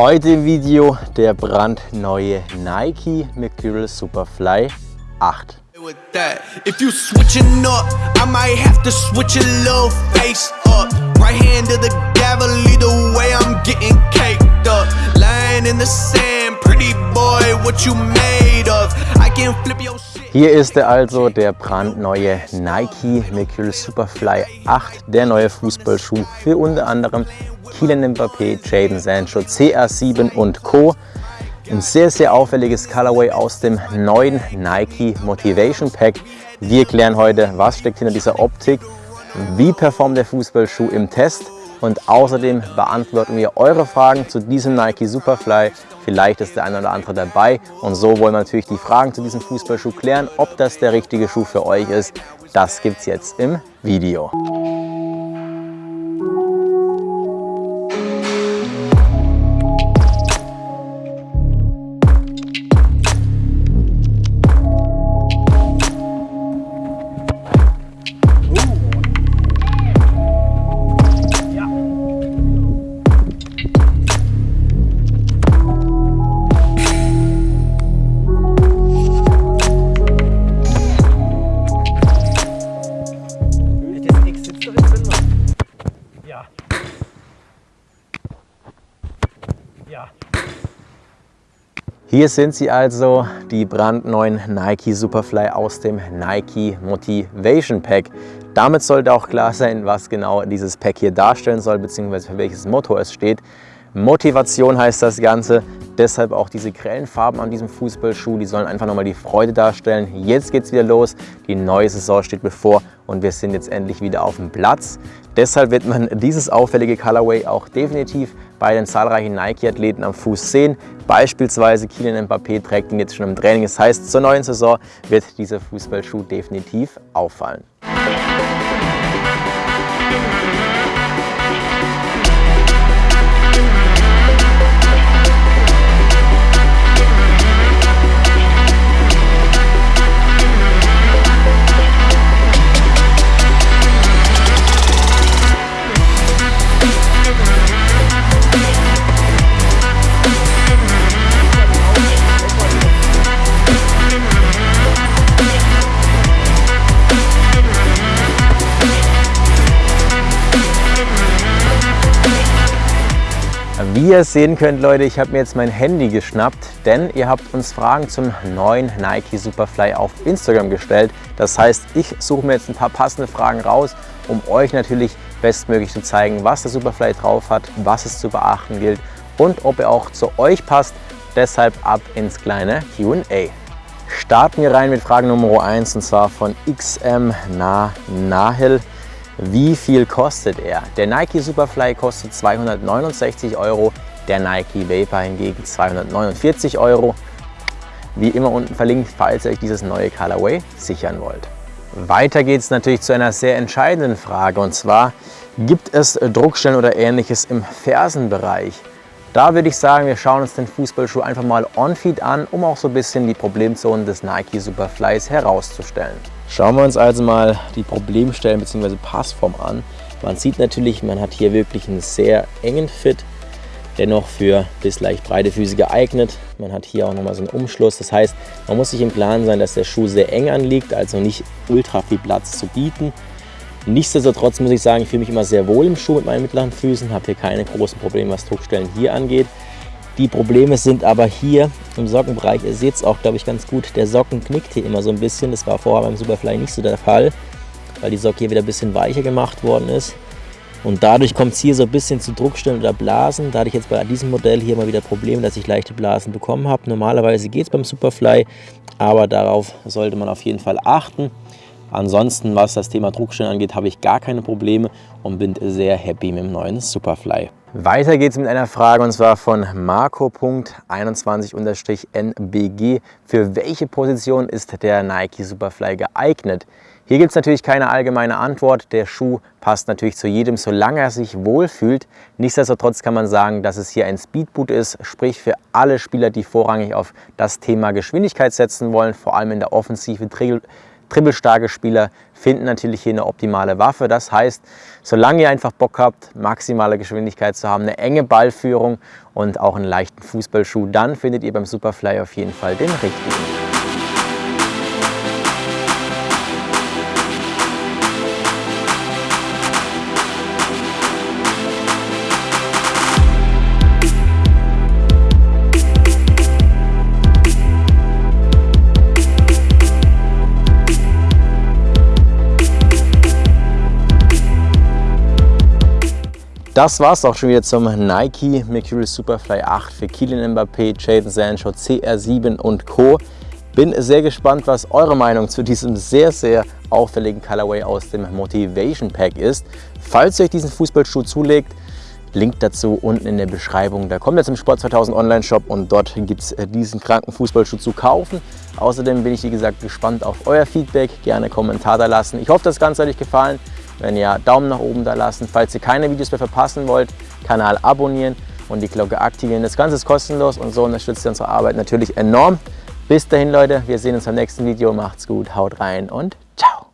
Heute im Video der brandneue Nike Mercurial Superfly 8. If you switching up, I might have to switch a little face up. Right hand to the gavel, either way I'm getting caked up. Lying in the sand, pretty boy, what you made of? I can flip your. Hier ist er also, der brandneue Nike Mercurial Superfly 8, der neue Fußballschuh für unter anderem Kylian Mbappé, Jadon Sancho, CR7 und Co. Ein sehr, sehr auffälliges Colorway aus dem neuen Nike Motivation Pack. Wir klären heute, was steckt hinter dieser Optik, wie performt der Fußballschuh im Test und außerdem beantworten wir eure Fragen zu diesem Nike Superfly. Vielleicht ist der eine oder andere dabei und so wollen wir natürlich die Fragen zu diesem Fußballschuh klären. Ob das der richtige Schuh für euch ist, das gibt es jetzt im Video. Hier sind sie also, die brandneuen Nike Superfly aus dem Nike Motivation Pack. Damit sollte auch klar sein, was genau dieses Pack hier darstellen soll, beziehungsweise für welches Motto es steht. Motivation heißt das Ganze, deshalb auch diese grellen Farben an diesem Fußballschuh, die sollen einfach nochmal die Freude darstellen. Jetzt geht es wieder los, die neue Saison steht bevor und wir sind jetzt endlich wieder auf dem Platz. Deshalb wird man dieses auffällige Colorway auch definitiv bei den zahlreichen Nike-Athleten am Fuß sehen. Beispielsweise Kylian Mbappé trägt ihn jetzt schon im Training. Das heißt, zur neuen Saison wird dieser Fußballschuh definitiv auffallen. Wie ihr sehen könnt, Leute, ich habe mir jetzt mein Handy geschnappt, denn ihr habt uns Fragen zum neuen Nike Superfly auf Instagram gestellt. Das heißt, ich suche mir jetzt ein paar passende Fragen raus, um euch natürlich bestmöglich zu zeigen, was der Superfly drauf hat, was es zu beachten gilt und ob er auch zu euch passt. Deshalb ab ins kleine Q&A. Starten wir rein mit Frage Nummer 1 und zwar von XM Na Nahil. Wie viel kostet er? Der Nike Superfly kostet 269 Euro, der Nike Vapor hingegen 249 Euro. Wie immer unten verlinkt, falls ihr euch dieses neue Colorway sichern wollt. Weiter geht es natürlich zu einer sehr entscheidenden Frage und zwar, gibt es Druckstellen oder ähnliches im Fersenbereich? Da würde ich sagen, wir schauen uns den Fußballschuh einfach mal on-feed an, um auch so ein bisschen die Problemzonen des Nike Superflys herauszustellen. Schauen wir uns also mal die Problemstellen bzw. Passform an. Man sieht natürlich, man hat hier wirklich einen sehr engen Fit, dennoch für bis leicht breite Füße geeignet. Man hat hier auch nochmal so einen Umschluss. Das heißt, man muss sich im Klaren sein, dass der Schuh sehr eng anliegt, also nicht ultra viel Platz zu bieten. Nichtsdestotrotz muss ich sagen, ich fühle mich immer sehr wohl im Schuh mit meinen mittleren Füßen, habe hier keine großen Probleme, was Druckstellen hier angeht. Die Probleme sind aber hier im Sockenbereich. Ihr seht es auch, glaube ich, ganz gut. Der Socken knickt hier immer so ein bisschen. Das war vorher beim Superfly nicht so der Fall, weil die Socke hier wieder ein bisschen weicher gemacht worden ist. Und dadurch kommt es hier so ein bisschen zu Druckstellen oder Blasen. Da hatte ich jetzt bei diesem Modell hier mal wieder Probleme, dass ich leichte Blasen bekommen habe. Normalerweise geht es beim Superfly, aber darauf sollte man auf jeden Fall achten. Ansonsten, was das Thema Druckstellen angeht, habe ich gar keine Probleme und bin sehr happy mit dem neuen Superfly. Weiter geht es mit einer Frage und zwar von Marco.21-NBG. Für welche Position ist der Nike Superfly geeignet? Hier gibt es natürlich keine allgemeine Antwort. Der Schuh passt natürlich zu jedem, solange er sich wohlfühlt. Nichtsdestotrotz kann man sagen, dass es hier ein Speedboot ist, sprich für alle Spieler, die vorrangig auf das Thema Geschwindigkeit setzen wollen, vor allem in der Offensive dribbelstarke Spieler finden natürlich hier eine optimale Waffe. Das heißt, solange ihr einfach Bock habt, maximale Geschwindigkeit zu haben, eine enge Ballführung und auch einen leichten Fußballschuh, dann findet ihr beim Superfly auf jeden Fall den richtigen. Das war es auch schon wieder zum Nike Mercurial Superfly 8 für Kylian Mbappé, Jadon Sancho, CR7 und Co. Bin sehr gespannt, was eure Meinung zu diesem sehr, sehr auffälligen Colorway aus dem Motivation Pack ist. Falls ihr euch diesen Fußballschuh zulegt, Link dazu unten in der Beschreibung. Da kommt ihr zum Sport 2000 Online Shop und dort gibt es äh, diesen kranken Fußballschuh zu kaufen. Außerdem bin ich, wie gesagt, gespannt auf euer Feedback. Gerne Kommentar da lassen. Ich hoffe, das Ganze hat euch gefallen. Wenn ja, Daumen nach oben da lassen. Falls ihr keine Videos mehr verpassen wollt, Kanal abonnieren und die Glocke aktivieren. Das Ganze ist kostenlos und so unterstützt ihr unsere Arbeit natürlich enorm. Bis dahin, Leute, wir sehen uns beim nächsten Video. Macht's gut, haut rein und